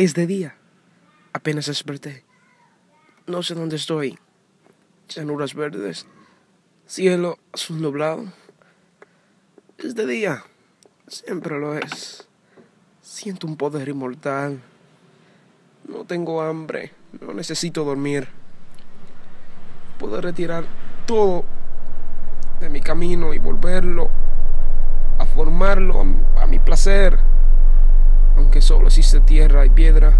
Es de día. Apenas desperté. No sé dónde estoy. Llanuras verdes. Cielo azul nublado. Es de día. Siempre lo es. Siento un poder inmortal. No tengo hambre. No necesito dormir. Puedo retirar todo de mi camino y volverlo a formarlo a, mi placer. Solo existe tierra y piedra.